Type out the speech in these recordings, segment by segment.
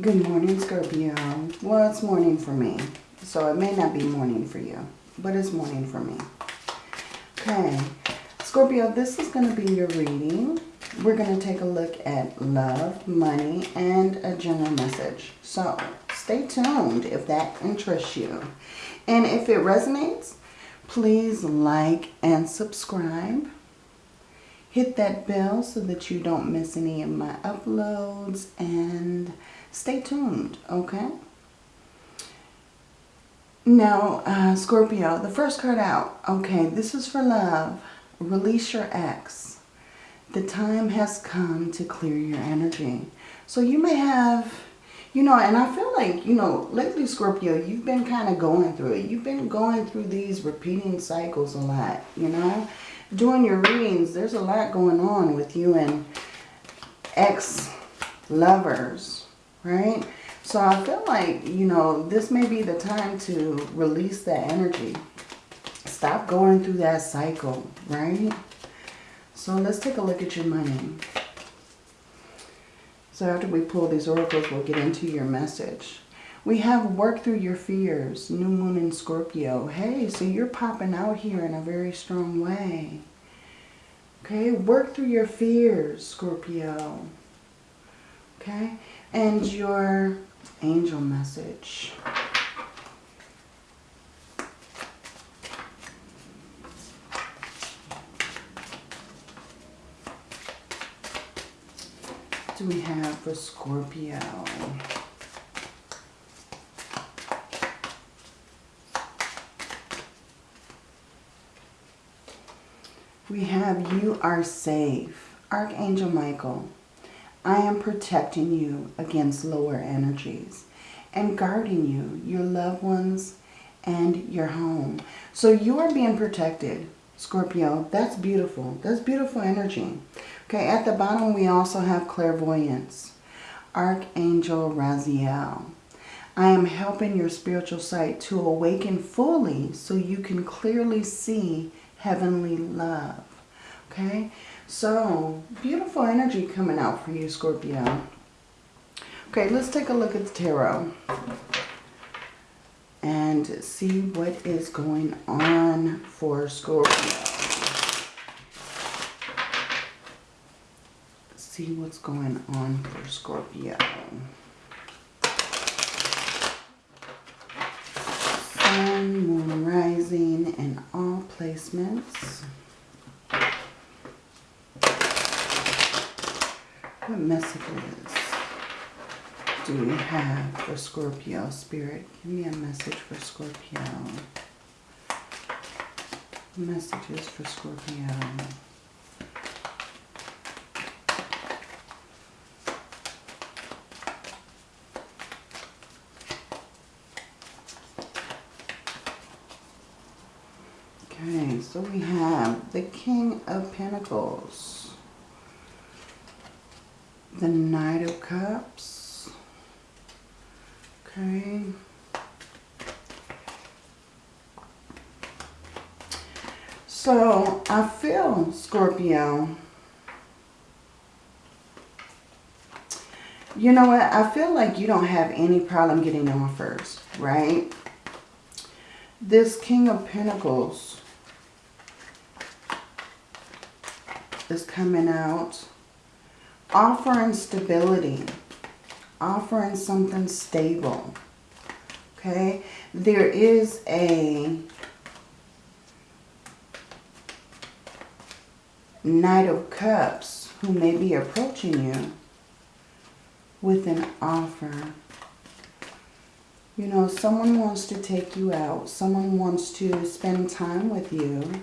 Good morning, Scorpio. Well, it's morning for me. So it may not be morning for you, but it's morning for me. Okay. Scorpio, this is going to be your reading. We're going to take a look at love, money, and a general message. So stay tuned if that interests you. And if it resonates, please like and subscribe. Hit that bell so that you don't miss any of my uploads and stay tuned, okay? Now, uh, Scorpio, the first card out. Okay, this is for love. Release your ex. The time has come to clear your energy. So you may have, you know, and I feel like, you know, lately, Scorpio, you've been kind of going through it. You've been going through these repeating cycles a lot, you know. Doing your readings, there's a lot going on with you and ex-lovers, right? So I feel like, you know, this may be the time to release that energy. Stop going through that cycle, right? So let's take a look at your money. So after we pull these oracles, we'll get into your message. We have work through your fears, new moon in Scorpio. Hey, so you're popping out here in a very strong way. Okay, work through your fears, Scorpio. Okay, and your angel message. do we have for Scorpio? We have you are safe. Archangel Michael. I am protecting you against lower energies and guarding you, your loved ones, and your home. So you are being protected, Scorpio. That's beautiful. That's beautiful energy. Okay, at the bottom we also have clairvoyance. Archangel Raziel. I am helping your spiritual sight to awaken fully so you can clearly see heavenly love. Okay, so, beautiful energy coming out for you, Scorpio. Okay, let's take a look at the tarot. And see what is going on for Scorpio. See what's going on for Scorpio. Sun, Moon, Rising, and all placements. What messages do we have for Scorpio? Spirit, give me a message for Scorpio. Messages for Scorpio. Okay, so we have the King of Pentacles the Knight of Cups. Okay. So I feel, Scorpio, you know what? I feel like you don't have any problem getting offers, right? This King of Pentacles is coming out offering stability, offering something stable. Okay, there is a Knight of Cups who may be approaching you with an offer. You know, someone wants to take you out. Someone wants to spend time with you.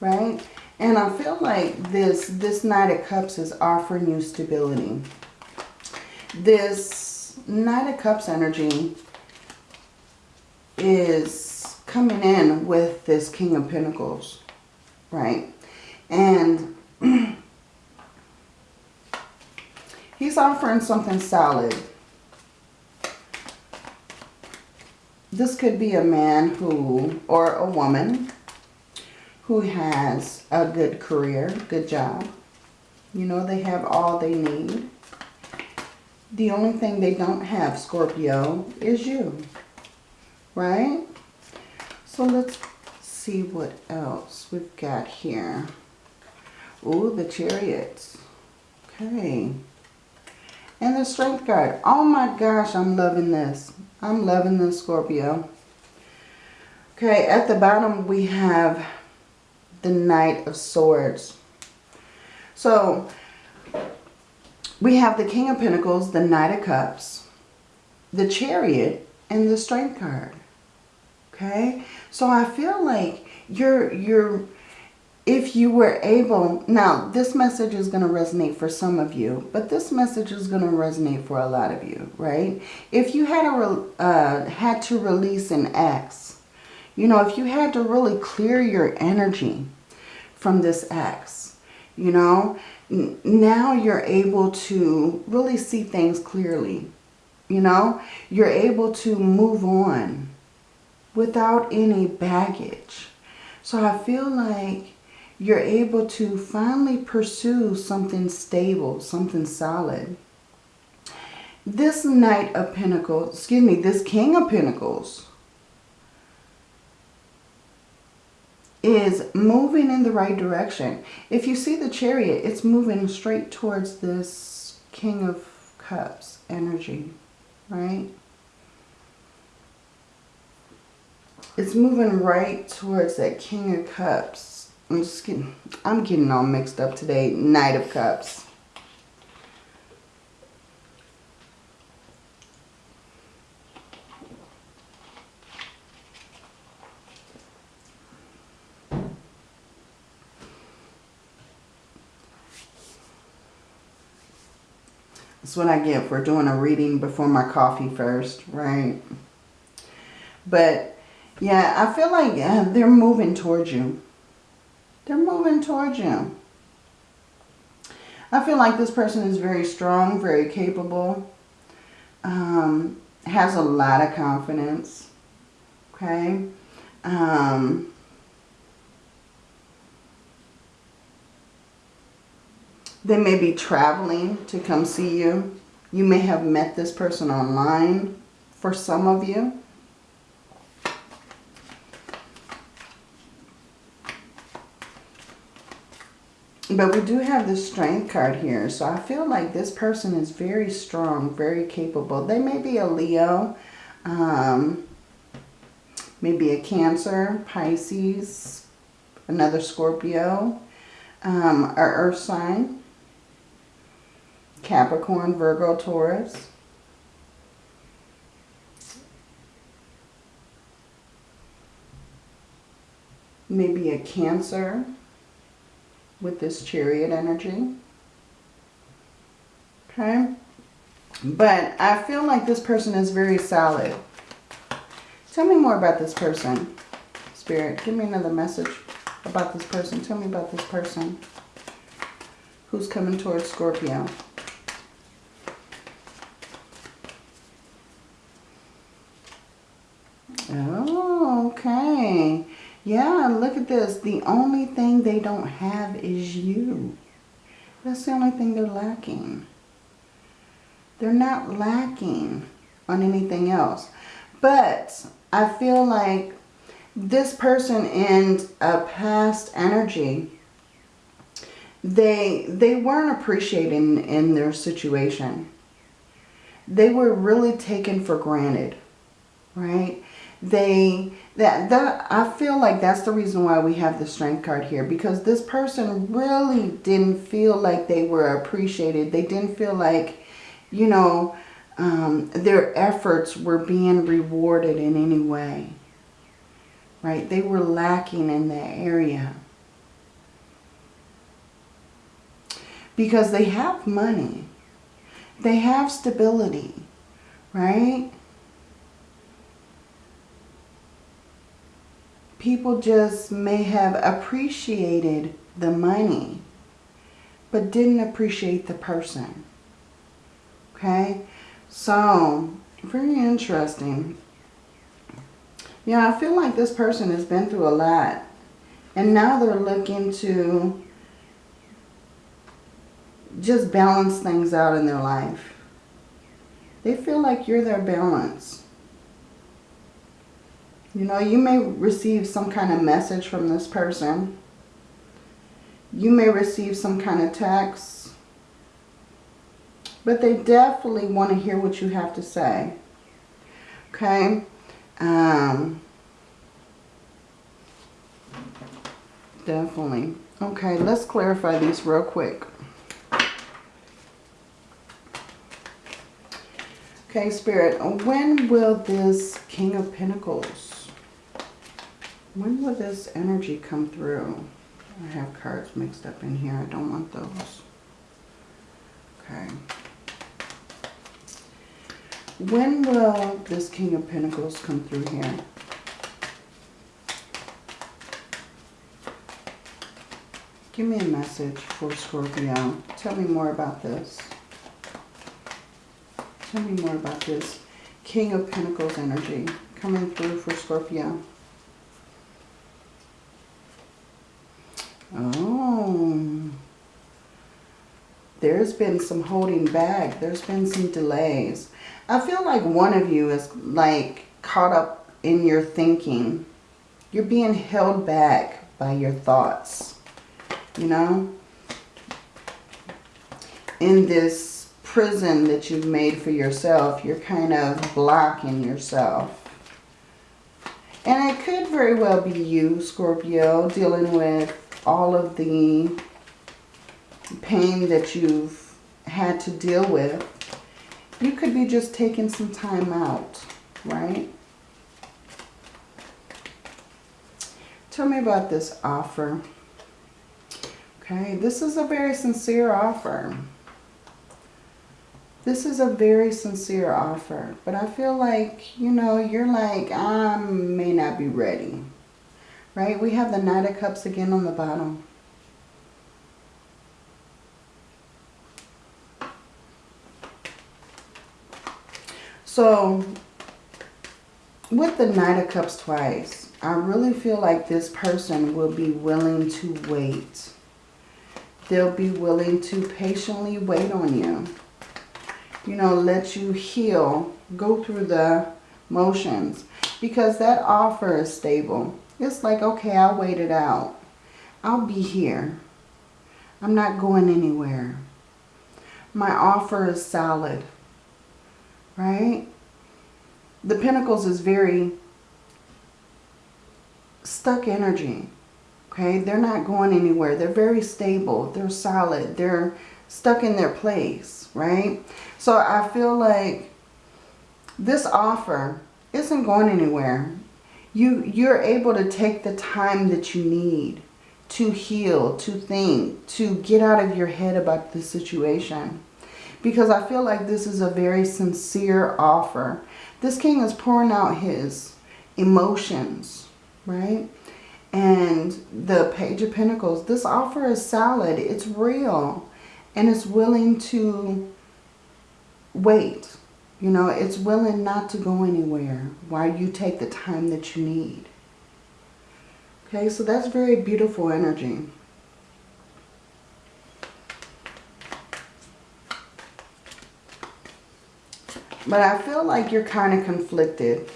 Right? And I feel like this, this Knight of Cups is offering you stability. This Knight of Cups energy is coming in with this King of Pentacles, right? And he's offering something solid. This could be a man who, or a woman, who has a good career, good job. You know, they have all they need. The only thing they don't have, Scorpio, is you. Right? So let's see what else we've got here. Ooh, the chariots. Okay. And the strength card. Oh my gosh, I'm loving this. I'm loving this, Scorpio. Okay, at the bottom we have the Knight of Swords. So, we have the King of Pentacles, the Knight of Cups, the Chariot, and the Strength card. Okay? So I feel like you're, you're, if you were able, now this message is going to resonate for some of you, but this message is going to resonate for a lot of you, right? If you had, a, uh, had to release an ex, you know, if you had to really clear your energy from this ex, you know, now you're able to really see things clearly. You know, you're able to move on without any baggage. So I feel like you're able to finally pursue something stable, something solid. This Knight of Pentacles, excuse me, this King of Pentacles is moving in the right direction. If you see the chariot, it's moving straight towards this King of Cups energy, right? It's moving right towards that King of Cups. I'm just getting, I'm getting all mixed up today. Knight of Cups. That's what I get for doing a reading before my coffee first, right? But, yeah, I feel like uh, they're moving towards you. They're moving towards you. I feel like this person is very strong, very capable. Um, has a lot of confidence. Okay. Um, They may be traveling to come see you. You may have met this person online for some of you. But we do have the strength card here. So I feel like this person is very strong, very capable. They may be a Leo, um, maybe a Cancer, Pisces, another Scorpio, um, or Earth sign. Capricorn, Virgo, Taurus. Maybe a Cancer with this chariot energy. Okay. But I feel like this person is very solid. Tell me more about this person. Spirit, give me another message about this person. Tell me about this person who's coming towards Scorpio. Oh, okay. Yeah, look at this. The only thing they don't have is you. That's the only thing they're lacking. They're not lacking on anything else. But I feel like this person in a past energy, they, they weren't appreciating in their situation. They were really taken for granted, right? They that that I feel like that's the reason why we have the strength card here because this person really didn't feel like they were appreciated. They didn't feel like, you know, um, their efforts were being rewarded in any way. Right? They were lacking in that area. Because they have money. They have stability. Right? People just may have appreciated the money, but didn't appreciate the person. Okay? So, very interesting. Yeah, I feel like this person has been through a lot. And now they're looking to just balance things out in their life. They feel like you're their balance. You know, you may receive some kind of message from this person. You may receive some kind of text. But they definitely want to hear what you have to say. Okay? Um, definitely. Okay, let's clarify these real quick. Okay, Spirit, when will this King of Pentacles, when will this energy come through? I have cards mixed up in here. I don't want those. Okay. When will this King of Pentacles come through here? Give me a message for Scorpio. Tell me more about this. Tell me more about this King of Pentacles energy coming through for Scorpio. Oh. There's been some holding back. There's been some delays. I feel like one of you is like caught up in your thinking. You're being held back by your thoughts you know, in this prison that you've made for yourself, you're kind of blocking yourself. And it could very well be you, Scorpio, dealing with all of the pain that you've had to deal with. You could be just taking some time out, right? Tell me about this offer. Okay, this is a very sincere offer. This is a very sincere offer. But I feel like, you know, you're like, I may not be ready. Right? We have the Knight of Cups again on the bottom. So, with the Knight of Cups twice, I really feel like this person will be willing to wait They'll be willing to patiently wait on you. You know, let you heal. Go through the motions. Because that offer is stable. It's like, okay, I'll wait it out. I'll be here. I'm not going anywhere. My offer is solid. Right? The Pentacles is very stuck energy. Okay, they're not going anywhere. They're very stable. They're solid. They're stuck in their place, right? So I feel like this offer isn't going anywhere. You, you're able to take the time that you need to heal, to think, to get out of your head about the situation. Because I feel like this is a very sincere offer. This king is pouring out his emotions, right? and the Page of Pentacles. This offer is solid. It's real. And it's willing to wait. You know, it's willing not to go anywhere while you take the time that you need. Okay, so that's very beautiful energy. But I feel like you're kind of conflicted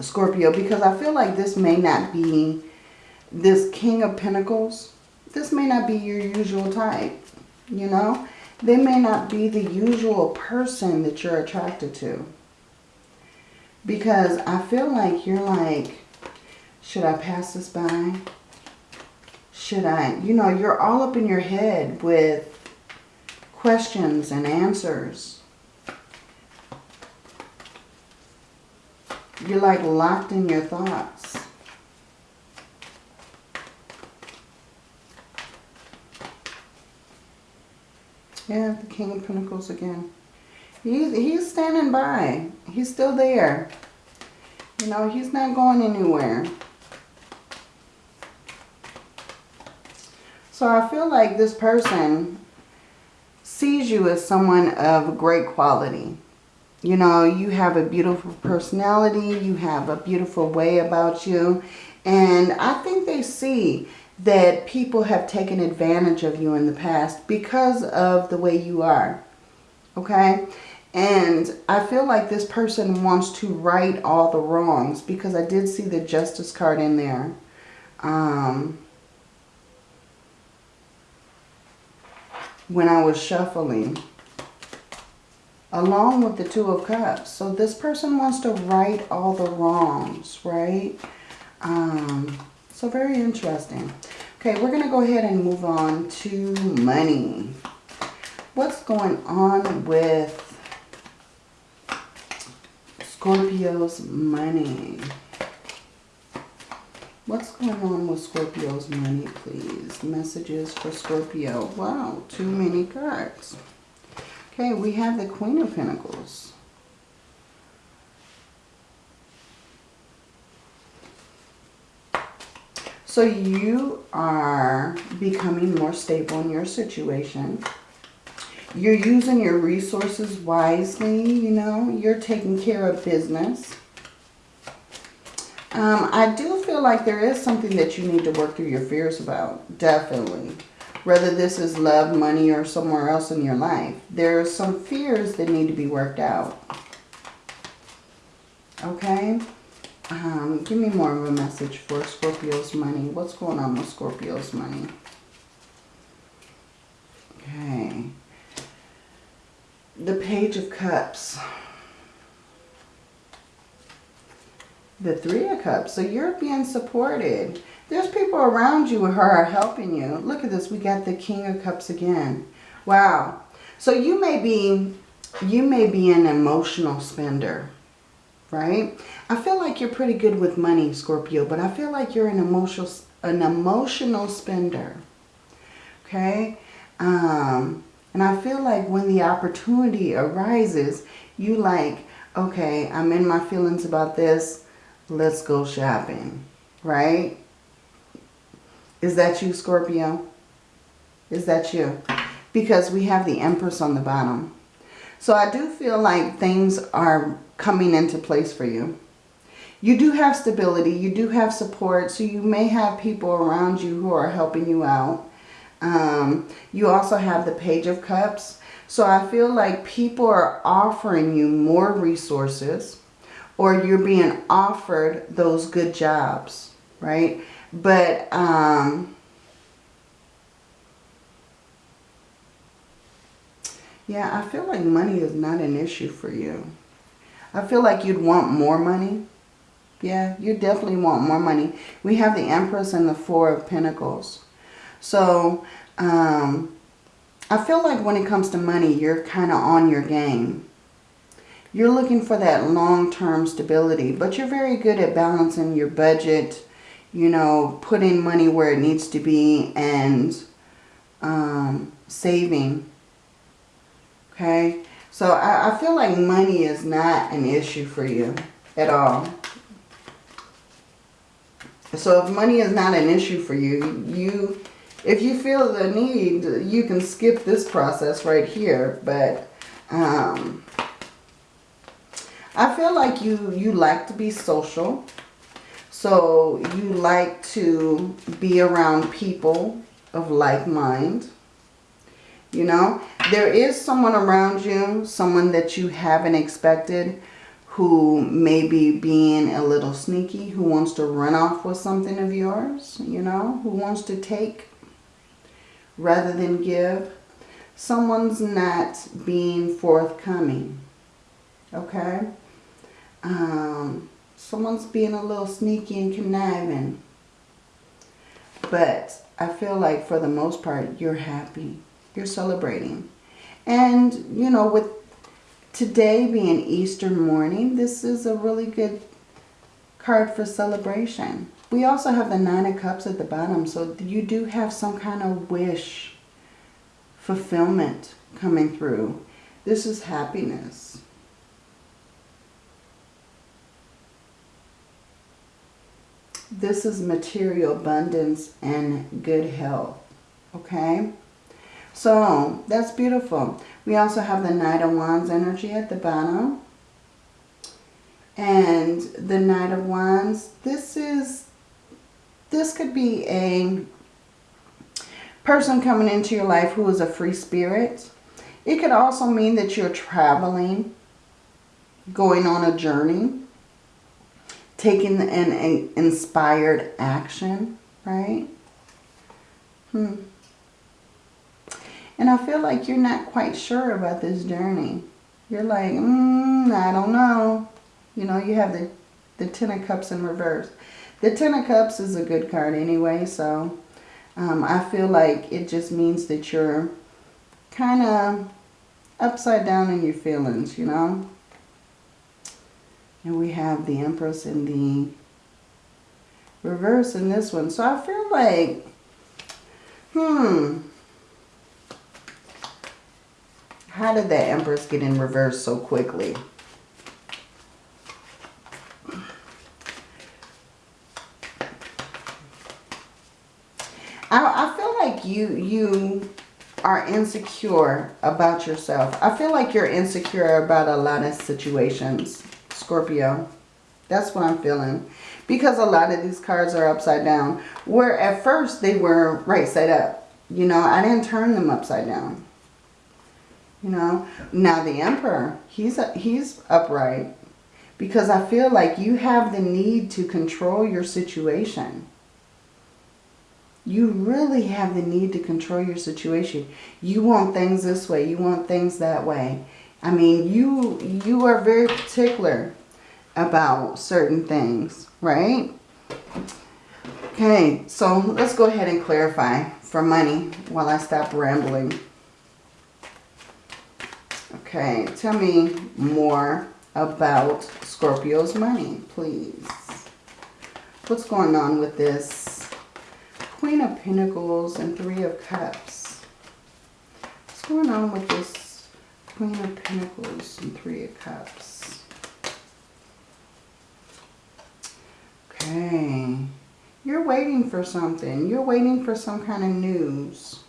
Scorpio, because I feel like this may not be this King of Pentacles. This may not be your usual type, you know. They may not be the usual person that you're attracted to. Because I feel like you're like, should I pass this by? Should I? You know, you're all up in your head with questions and answers. You're like locked in your thoughts. Yeah, the King of Pentacles again. He's, he's standing by. He's still there. You know, he's not going anywhere. So I feel like this person sees you as someone of great quality. You know, you have a beautiful personality. You have a beautiful way about you. And I think they see that people have taken advantage of you in the past because of the way you are. Okay? And I feel like this person wants to right all the wrongs because I did see the justice card in there. Um, when I was shuffling. Along with the Two of Cups. So this person wants to right all the wrongs, right? Um, so very interesting. Okay, we're going to go ahead and move on to money. What's going on with Scorpio's money? What's going on with Scorpio's money, please? Messages for Scorpio. Wow, too many cards. Okay, we have the Queen of Pentacles. So you are becoming more stable in your situation. You're using your resources wisely, you know. You're taking care of business. Um, I do feel like there is something that you need to work through your fears about. Definitely. Whether this is love, money, or somewhere else in your life. There are some fears that need to be worked out. Okay? Um, give me more of a message for Scorpio's money. What's going on with Scorpio's money? Okay. The Page of Cups. the Three of Cups. So you're being supported. There's people around you who are helping you. Look at this. We got the King of Cups again. Wow. So you may be, you may be an emotional spender, right? I feel like you're pretty good with money, Scorpio, but I feel like you're an emotional, an emotional spender. Okay. Um, and I feel like when the opportunity arises, you like, okay, I'm in my feelings about this let's go shopping, right? Is that you, Scorpio? Is that you? Because we have the Empress on the bottom. So I do feel like things are coming into place for you. You do have stability. You do have support. So you may have people around you who are helping you out. Um, you also have the Page of Cups. So I feel like people are offering you more resources or you're being offered those good jobs, right? But um, yeah, I feel like money is not an issue for you. I feel like you'd want more money. Yeah, you definitely want more money. We have the Empress and the Four of Pentacles. So, um, I feel like when it comes to money, you're kind of on your game. You're looking for that long-term stability, but you're very good at balancing your budget, you know, putting money where it needs to be and um, saving. Okay, so I, I feel like money is not an issue for you at all. So if money is not an issue for you, you if you feel the need, you can skip this process right here. But um, I feel like you, you like to be social. So you like to be around people of like mind. You know, there is someone around you, someone that you haven't expected who may be being a little sneaky, who wants to run off with something of yours, you know, who wants to take rather than give. Someone's not being forthcoming, okay? um, someone's being a little sneaky and conniving. But I feel like for the most part, you're happy. You're celebrating. And, you know, with today being Easter morning, this is a really good card for celebration. We also have the Nine of Cups at the bottom. So you do have some kind of wish fulfillment coming through. This is happiness. This is material abundance and good health. Okay? So, that's beautiful. We also have the Knight of Wands energy at the bottom. And the Knight of Wands, this is, this could be a person coming into your life who is a free spirit. It could also mean that you're traveling, going on a journey, taking an, an inspired action, right? Hmm. And I feel like you're not quite sure about this journey. You're like, mm, I don't know. You know, you have the, the Ten of Cups in reverse. The Ten of Cups is a good card anyway, so um, I feel like it just means that you're kind of upside down in your feelings, you know. And we have the Empress in the reverse in this one. So I feel like, hmm, how did that Empress get in reverse so quickly? I, I feel like you you are insecure about yourself. I feel like you're insecure about a lot of situations, Scorpio. That's what I'm feeling. Because a lot of these cards are upside down. Where at first they were right side up. You know, I didn't turn them upside down. You know, now the emperor, he's, a, he's upright because I feel like you have the need to control your situation. You really have the need to control your situation. You want things this way. You want things that way. I mean, you, you are very particular about certain things, right? Okay, so let's go ahead and clarify for money while I stop rambling. Okay, tell me more about Scorpio's money, please. What's going on with this Queen of Pentacles and Three of Cups? What's going on with this Queen of Pentacles and Three of Cups? Okay. You're waiting for something. You're waiting for some kind of news.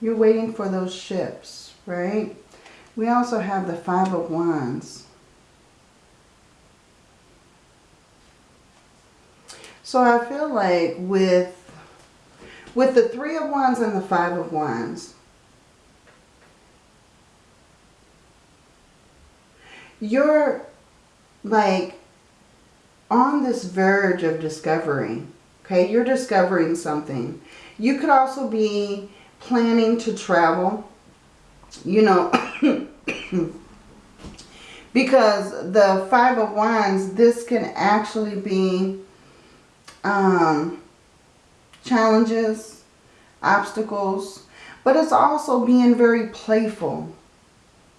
You're waiting for those ships, right? We also have the Five of Wands. So I feel like with, with the Three of Wands and the Five of Wands, you're like on this verge of discovery. Okay, you're discovering something. You could also be planning to travel. You know, because the Five of Wands, this can actually be um, challenges, obstacles, but it's also being very playful.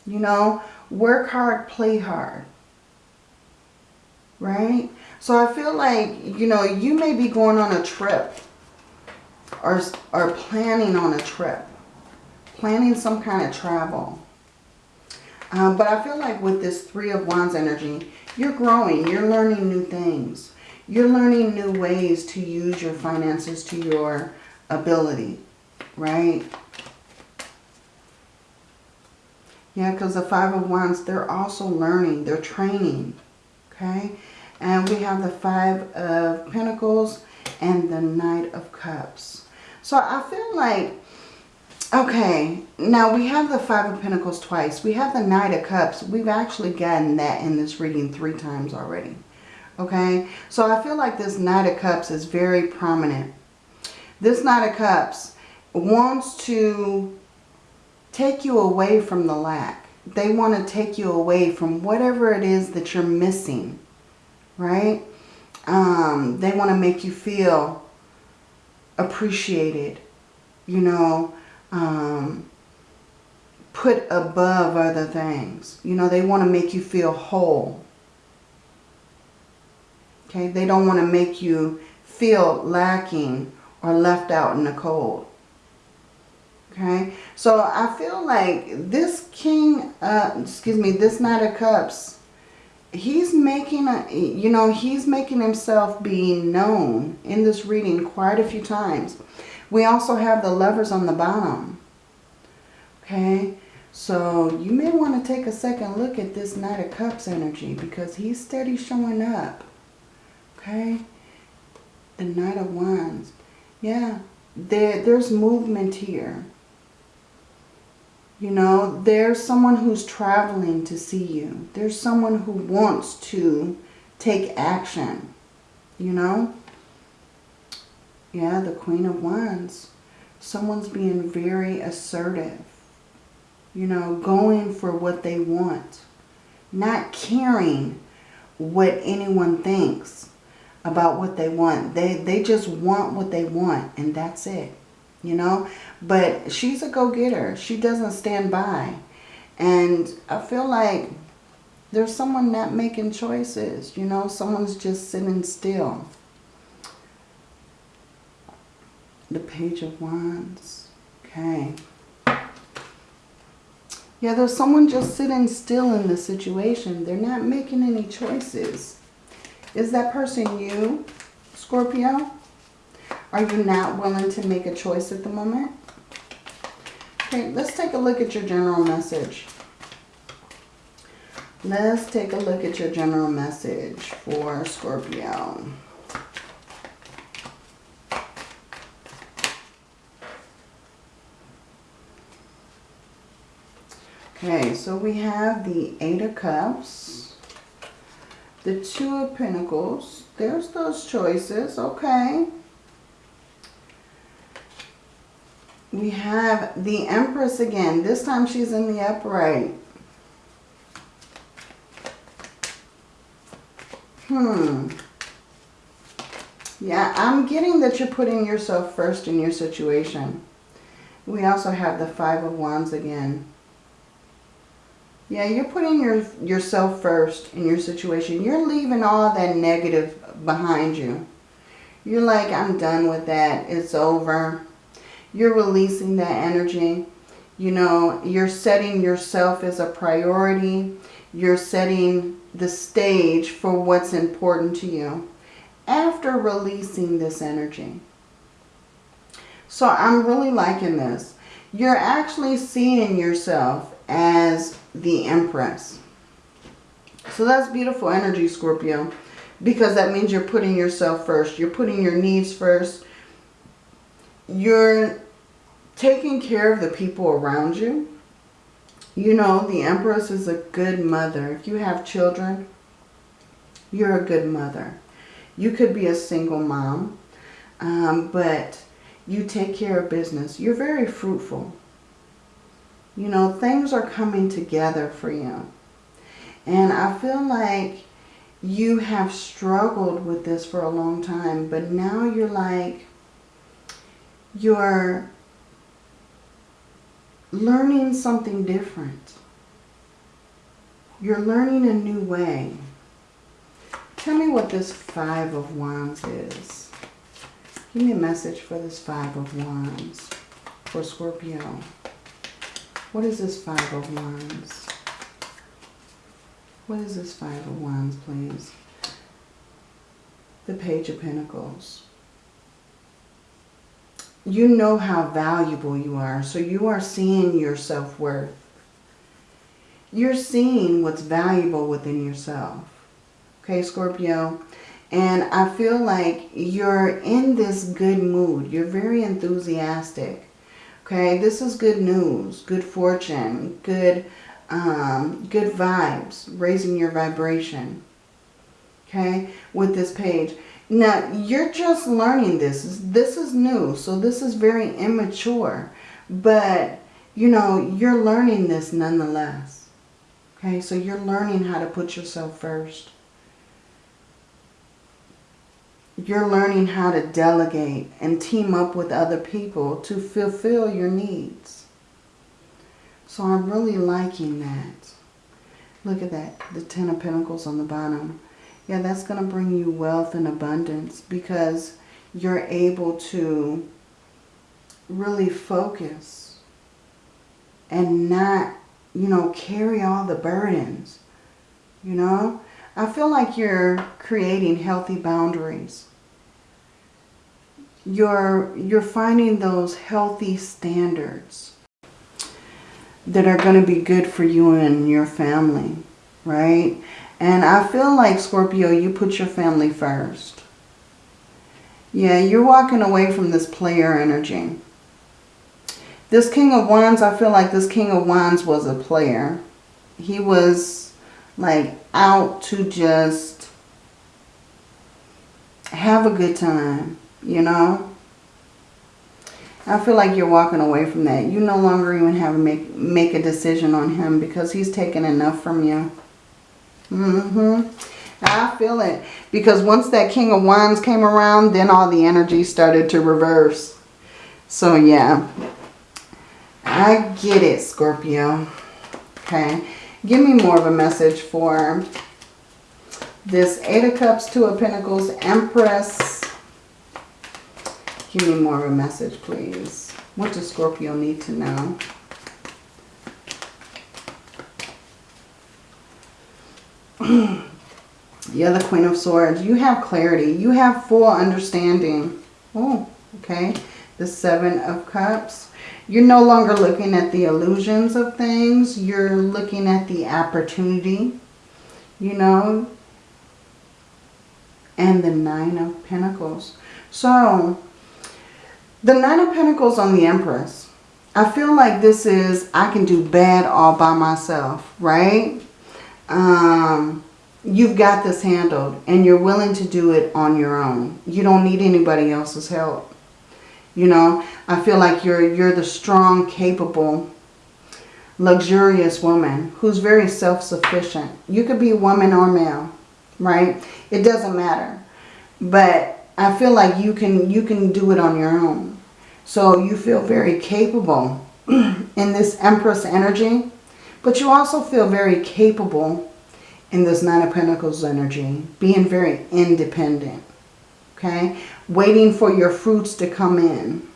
You know, work hard, play hard. Right? So I feel like, you know, you may be going on a trip or, or planning on a trip. Planning some kind of travel. Um, but I feel like with this Three of Wands energy, you're growing. You're learning new things. You're learning new ways to use your finances to your ability, right? Yeah, because the Five of Wands, they're also learning. They're training, okay? And we have the Five of Pentacles and the Knight of Cups. So I feel like Okay, now we have the Five of Pentacles twice. We have the Knight of Cups. We've actually gotten that in this reading three times already. Okay, so I feel like this Knight of Cups is very prominent. This Knight of Cups wants to take you away from the lack. They want to take you away from whatever it is that you're missing, right? Um, they want to make you feel appreciated, you know, um, put above other things. You know, they want to make you feel whole. Okay, they don't want to make you feel lacking or left out in the cold. Okay, so I feel like this King, uh, excuse me, this Knight of Cups, he's making a, you know, he's making himself being known in this reading quite a few times. We also have the lovers on the bottom. Okay, so you may want to take a second look at this Knight of Cups energy because he's steady showing up. Okay, the Knight of Wands. Yeah, there, there's movement here. You know, there's someone who's traveling to see you. There's someone who wants to take action, you know. Yeah, the Queen of Wands. Someone's being very assertive. You know, going for what they want. Not caring what anyone thinks about what they want. They, they just want what they want and that's it you know. But she's a go-getter. She doesn't stand by. And I feel like there's someone not making choices, you know. Someone's just sitting still. The Page of Wands. Okay. Yeah, there's someone just sitting still in the situation. They're not making any choices. Is that person you, Scorpio? Are you not willing to make a choice at the moment? Okay, let's take a look at your general message. Let's take a look at your general message for Scorpio. Okay, so we have the Eight of Cups, the Two of Pentacles. There's those choices, okay. We have the Empress again. This time she's in the upright. Hmm. Yeah, I'm getting that you're putting yourself first in your situation. We also have the Five of Wands again. Yeah, you're putting your yourself first in your situation. You're leaving all that negative behind you. You're like, I'm done with that. It's over you're releasing that energy. You know, you're setting yourself as a priority. You're setting the stage for what's important to you after releasing this energy. So I'm really liking this. You're actually seeing yourself as the Empress. So that's beautiful energy, Scorpio. Because that means you're putting yourself first. You're putting your needs first you're taking care of the people around you. You know, the Empress is a good mother. If you have children, you're a good mother. You could be a single mom, um, but you take care of business. You're very fruitful. You know, things are coming together for you. And I feel like you have struggled with this for a long time, but now you're like, you're learning something different. You're learning a new way. Tell me what this Five of Wands is. Give me a message for this Five of Wands for Scorpio. What is this Five of Wands? What is this Five of Wands, please? The Page of Pentacles you know how valuable you are. So you are seeing your self-worth. You're seeing what's valuable within yourself. Okay, Scorpio? And I feel like you're in this good mood. You're very enthusiastic. Okay, this is good news, good fortune, good, um, good vibes, raising your vibration. Okay, with this page. Now, you're just learning this. This is new, so this is very immature. But, you know, you're learning this nonetheless. Okay, so you're learning how to put yourself first. You're learning how to delegate and team up with other people to fulfill your needs. So I'm really liking that. Look at that, the Ten of Pentacles on the bottom yeah, that's going to bring you wealth and abundance because you're able to really focus and not, you know, carry all the burdens, you know. I feel like you're creating healthy boundaries. You're, you're finding those healthy standards that are going to be good for you and your family, right? And I feel like, Scorpio, you put your family first. Yeah, you're walking away from this player energy. This King of Wands, I feel like this King of Wands was a player. He was like out to just have a good time, you know. I feel like you're walking away from that. You no longer even have to make, make a decision on him because he's taken enough from you. Mm-hmm. I feel it. Because once that King of Wands came around, then all the energy started to reverse. So, yeah. I get it, Scorpio. Okay. Give me more of a message for this Eight of Cups, Two of Pentacles, Empress. Give me more of a message, please. What does Scorpio need to know? Yeah, the Queen of Swords. You have clarity. You have full understanding. Oh, okay. The Seven of Cups. You're no longer looking at the illusions of things. You're looking at the opportunity, you know. And the Nine of Pentacles. So, the Nine of Pentacles on the Empress. I feel like this is, I can do bad all by myself, right? Um you've got this handled and you're willing to do it on your own. You don't need anybody else's help. You know, I feel like you're you're the strong, capable, luxurious woman who's very self-sufficient. You could be woman or male, right? It doesn't matter. But I feel like you can you can do it on your own. So you feel very capable in this Empress energy, but you also feel very capable in this Nine of Pentacles energy. Being very independent. Okay? Waiting for your fruits to come in.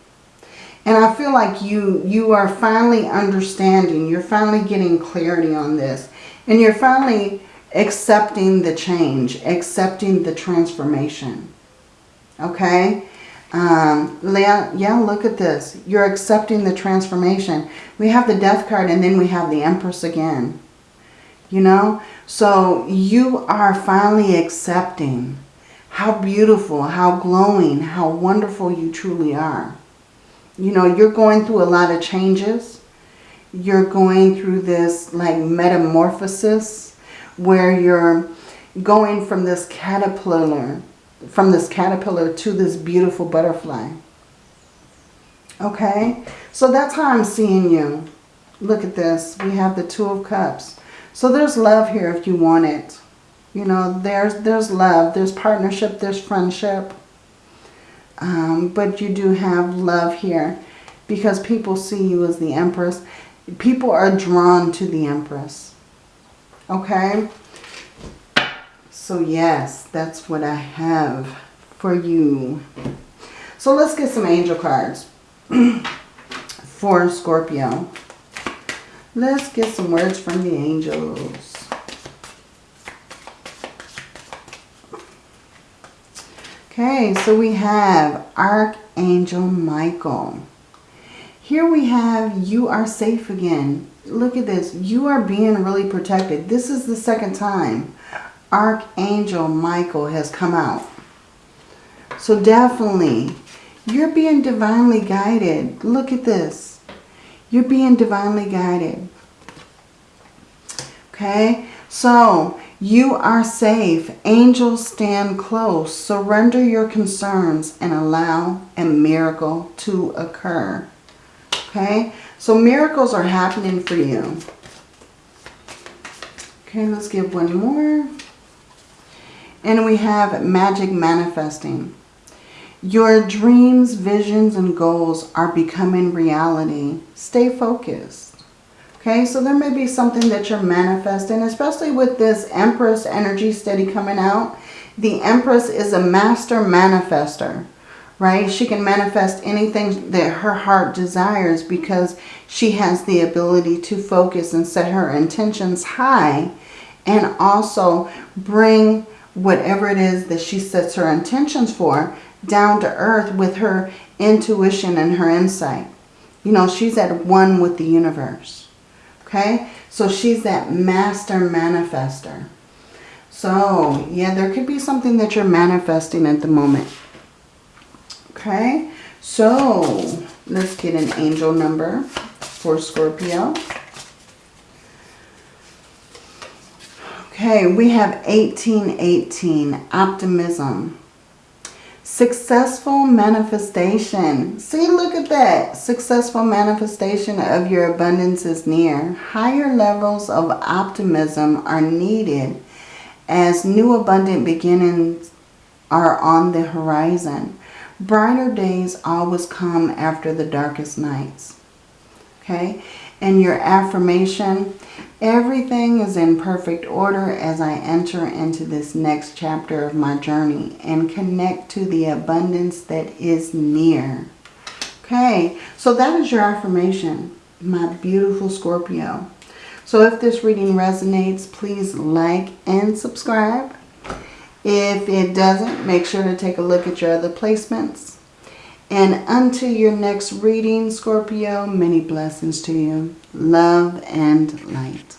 And I feel like you, you are finally understanding. You're finally getting clarity on this. And you're finally accepting the change. Accepting the transformation. Okay? Um, yeah, yeah, look at this. You're accepting the transformation. We have the death card and then we have the empress again. You know? So you are finally accepting how beautiful, how glowing, how wonderful you truly are. You know, you're going through a lot of changes. You're going through this like metamorphosis where you're going from this caterpillar, from this caterpillar to this beautiful butterfly. Okay, so that's how I'm seeing you. Look at this. We have the Two of Cups. So there's love here if you want it. You know, there's, there's love, there's partnership, there's friendship. Um, but you do have love here because people see you as the Empress. People are drawn to the Empress. Okay? So yes, that's what I have for you. So let's get some angel cards for Scorpio. Let's get some words from the angels. Okay, so we have Archangel Michael. Here we have you are safe again. Look at this. You are being really protected. This is the second time Archangel Michael has come out. So definitely, you're being divinely guided. Look at this. You're being divinely guided. Okay? So, you are safe. Angels stand close. Surrender your concerns and allow a miracle to occur. Okay? So, miracles are happening for you. Okay, let's give one more. And we have magic manifesting. Your dreams, visions, and goals are becoming reality. Stay focused. Okay, so there may be something that you're manifesting, especially with this Empress energy steady coming out. The Empress is a master manifester, right? She can manifest anything that her heart desires because she has the ability to focus and set her intentions high and also bring whatever it is that she sets her intentions for down to earth with her intuition and her insight. You know, she's at one with the universe. Okay? So she's that master manifester. So, yeah, there could be something that you're manifesting at the moment. Okay? So, Let's get an angel number for Scorpio. Okay, we have 1818, optimism. Successful manifestation. See, look at that. Successful manifestation of your abundance is near. Higher levels of optimism are needed as new abundant beginnings are on the horizon. Brighter days always come after the darkest nights. Okay, and your affirmation, everything is in perfect order as I enter into this next chapter of my journey and connect to the abundance that is near. Okay, so that is your affirmation, my beautiful Scorpio. So if this reading resonates, please like and subscribe. If it doesn't, make sure to take a look at your other placements. And until your next reading, Scorpio, many blessings to you. Love and light.